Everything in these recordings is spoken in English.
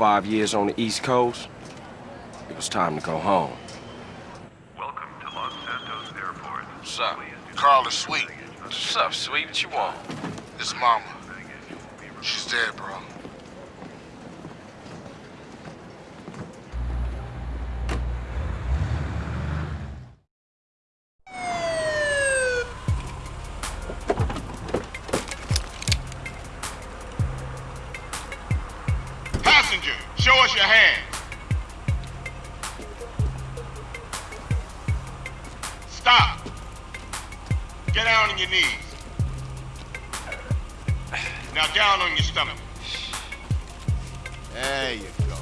five years on the East Coast, it was time to go home. Welcome to Los Santos Airport. What's up? Carl is sweet. What's up, sweet? What you want? His mama. She's dead, bro. Passenger, show us your hands. Stop. Get down on your knees. Now down on your stomach. There you go.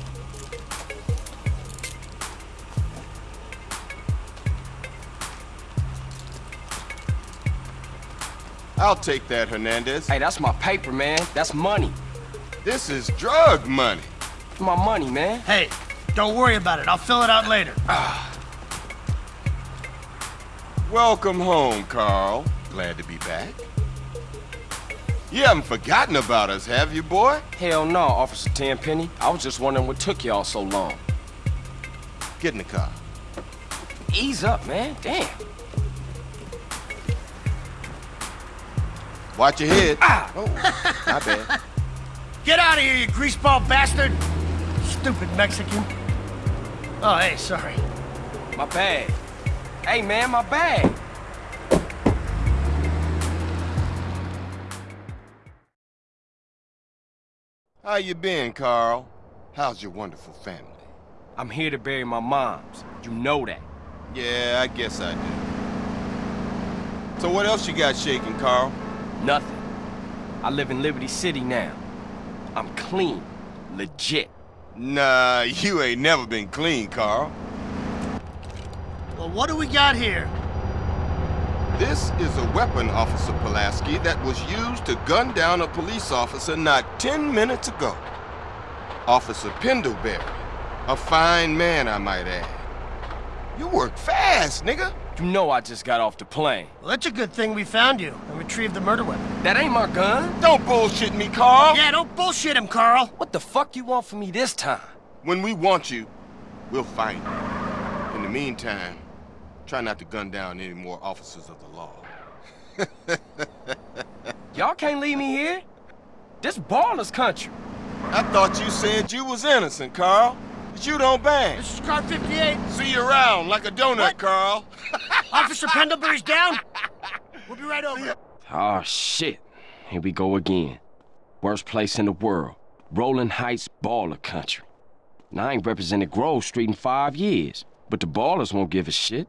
I'll take that, Hernandez. Hey, that's my paper, man. That's money. This is drug money. My money, man. Hey, don't worry about it. I'll fill it out later. Welcome home, Carl. Glad to be back. You haven't forgotten about us, have you, boy? Hell no, Officer Tenpenny. I was just wondering what took y'all so long. Get in the car. Ease up, man. Damn. Watch your head. Ah! Oh, my bad. Get out of here, you greaseball bastard! Stupid Mexican. Oh, hey, sorry. My bag. Hey, man, my bag. How you been, Carl? How's your wonderful family? I'm here to bury my moms. You know that. Yeah, I guess I do. So what else you got shaking, Carl? Nothing. I live in Liberty City now. I'm clean. Legit. Nah, you ain't never been clean, Carl. Well, what do we got here? This is a weapon, Officer Pulaski, that was used to gun down a police officer not 10 minutes ago. Officer Pendelbury. A fine man, I might add. You work fast, nigga. You know I just got off the plane. Well, that's a good thing we found you and retrieved the murder weapon. That ain't my gun. Don't bullshit me, Carl. Yeah, don't bullshit him, Carl. What the fuck you want from me this time? When we want you, we'll find you. In the meantime, try not to gun down any more officers of the law. Y'all can't leave me here. This Ballas country. I thought you said you was innocent, Carl. But you don't bang. This is car 58. See you around like a donut, What? Carl. Officer Pendelbury's down. We'll be right over. Oh, shit. Here we go again. Worst place in the world. Rolling Heights baller country. I ain't represented Grove Street in five years, but the Ballas won't give a shit.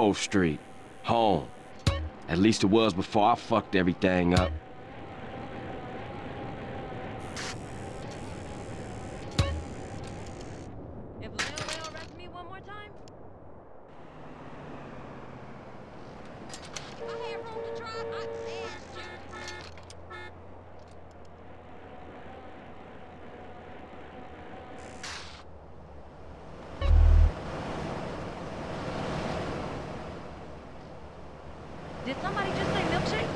Grove Street. Home. At least it was before I fucked everything up. Did somebody just say milkshake?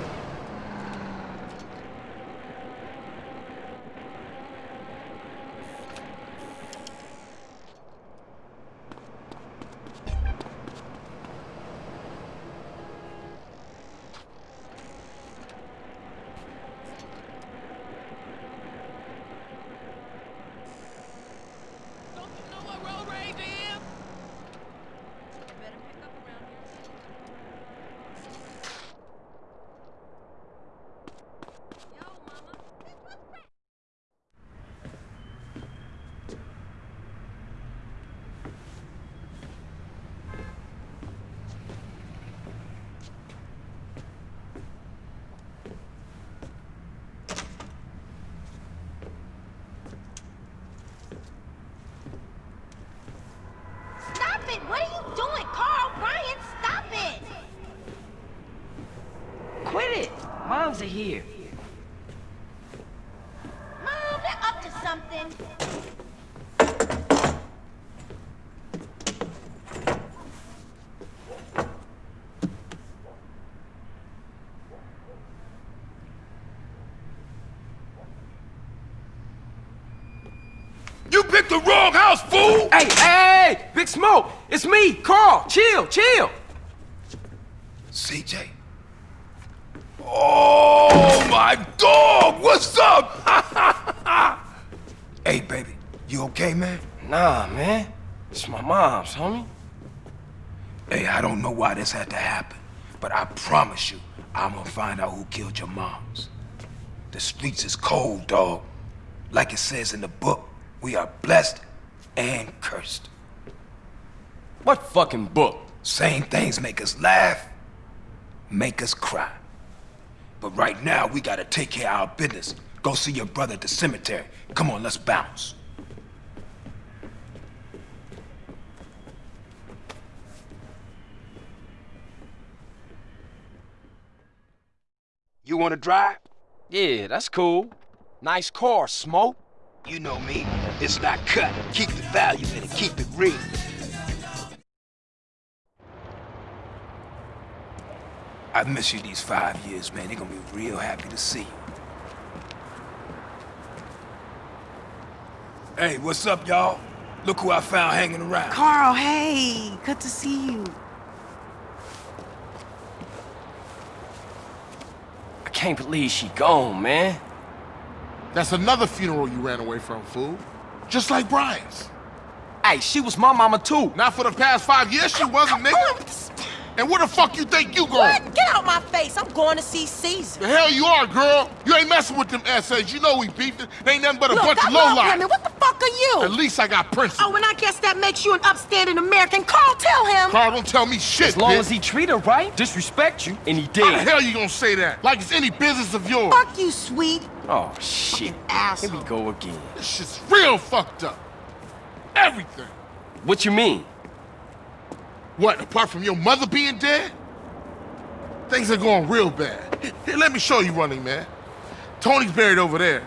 Don't you know what road rage is? You better pick up around here. moms are here. Mom, they're up to something. You picked the wrong house, fool! Hey, hey, hey! Big Smoke! It's me, Carl! Chill, chill! CJ? Oh, my dog! What's up? hey, baby, you okay, man? Nah, man. It's my mom's, homie. Hey, I don't know why this had to happen, but I promise you, I'm gonna find out who killed your moms. The streets is cold, dog. Like it says in the book, we are blessed and cursed. What fucking book? Same things make us laugh, make us cry. But right now, we gotta take care of our business. Go see your brother at the cemetery. Come on, let's bounce. You wanna drive? Yeah, that's cool. Nice car, Smoke. You know me. It's not cut. Keep the value in it. Keep it real. I've missed you these five years, man. They're gonna be real happy to see you. Hey, what's up, y'all? Look who I found hanging around. Carl, hey, good to see you. I can't believe she gone, man. That's another funeral you ran away from, fool. Just like Brian's. Hey, she was my mama too. Not for the past five years she wasn't, nigga. And where the fuck you think you going? What? Get out my face. I'm going to see Caesar. The hell you are, girl. You ain't messing with them essays. You know we beefing. They ain't nothing but a Look, bunch I of love lowlife. women. What the fuck are you? At least I got principles. Oh, and I guess that makes you an upstanding American. Carl, tell him. Carl, don't tell me shit, As long bitch. as he treat her right, disrespect you, and he did. How the did. hell you gonna say that? Like it's any business of yours. Fuck you, sweet. Oh, shit. Here we go again. This shit's real fucked up. Everything. What you mean? What, apart from your mother being dead? Things are going real bad. Here, let me show you running, man. Tony's buried over there.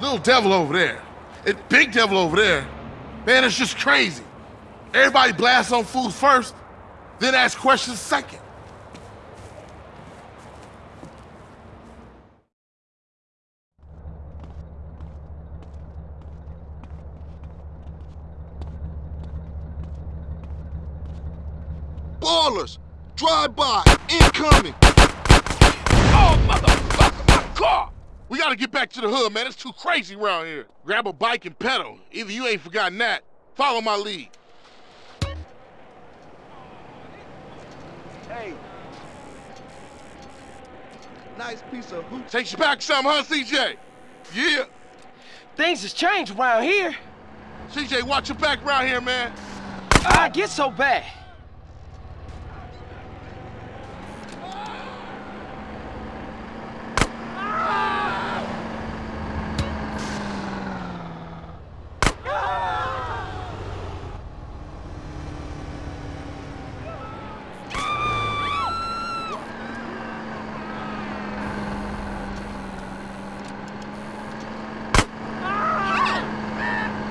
Little devil over there. And big devil over there. Man, it's just crazy. Everybody blasts on fools first, then ask questions second. Ballas! Drive by! Incoming! Oh, motherfucker, my car! We gotta get back to the hood, man. It's too crazy around here. Grab a bike and pedal. Either you ain't forgotten that. Follow my lead. Hey. Nice piece of hooch. Takes you back some, huh, CJ? Yeah. Things has changed around here. CJ, watch your back around here, man. I get so bad.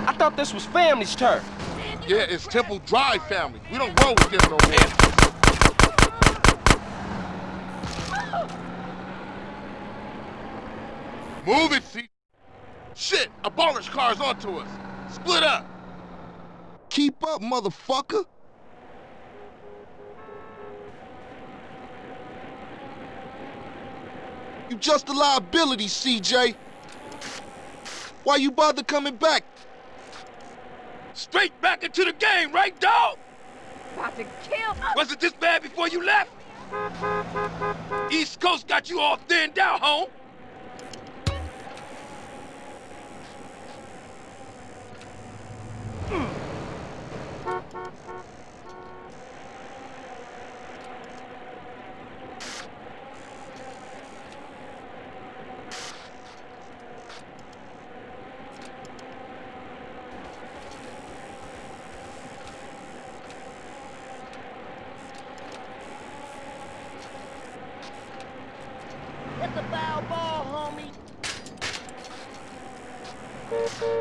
I thought this was family's turf. Yeah, it's Temple Drive family. We don't roll with them no more. Move it, C. Shit, a Ballas car's onto us. Split up. Keep up, motherfucker! You just a liability, CJ. Why you bother coming back? Straight back into the game, right, dog? About to kill Was it this bad before you left? East Coast got you all thinned out, home. It's about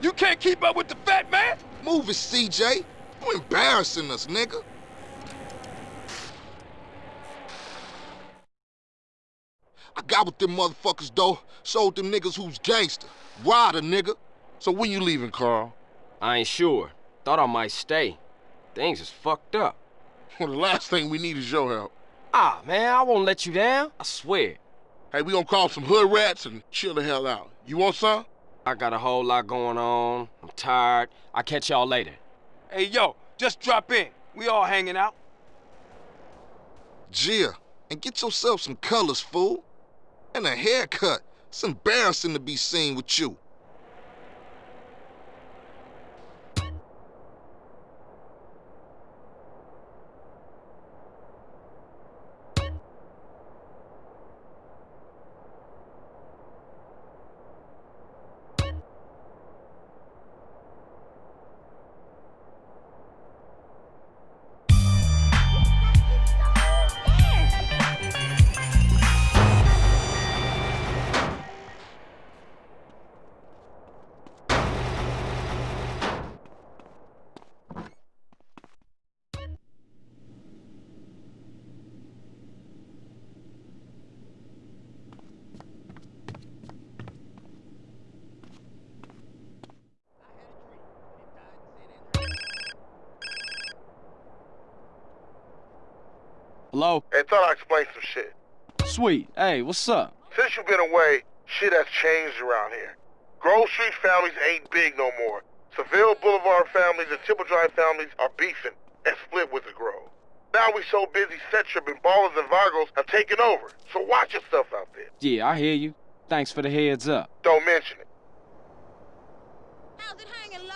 You can't keep up with the fat man! Move it, CJ. You embarrassing us, nigga. I got with them motherfuckers, though. Showed them niggas who's gangster. Rider, nigga. So when you leaving, Carl? I ain't sure. Thought I might stay. Things is fucked up. Well, the last thing we need is your help. Ah, man, I won't let you down. I swear. Hey, we gonna call some hood rats and chill the hell out. You want some? I got a whole lot going on. I'm tired. I'll catch y'all later. Hey, yo, just drop in. We all hanging out. CJ, and get yourself some colors, fool. And a haircut. It's embarrassing to be seen with you. Hello? Hey, thought I'd explain some shit. Sweet. Hey, what's up? Since you've been away, shit has changed around here. Grove Street families ain't big no more. Seville Boulevard families and Temple Drive families are beefing and split with the Grove. Now we so busy, Setrip and Ballas and Vagos have taken over. So watch yourself out there. Yeah, I hear you. Thanks for the heads up. Don't mention it. How's it hanging,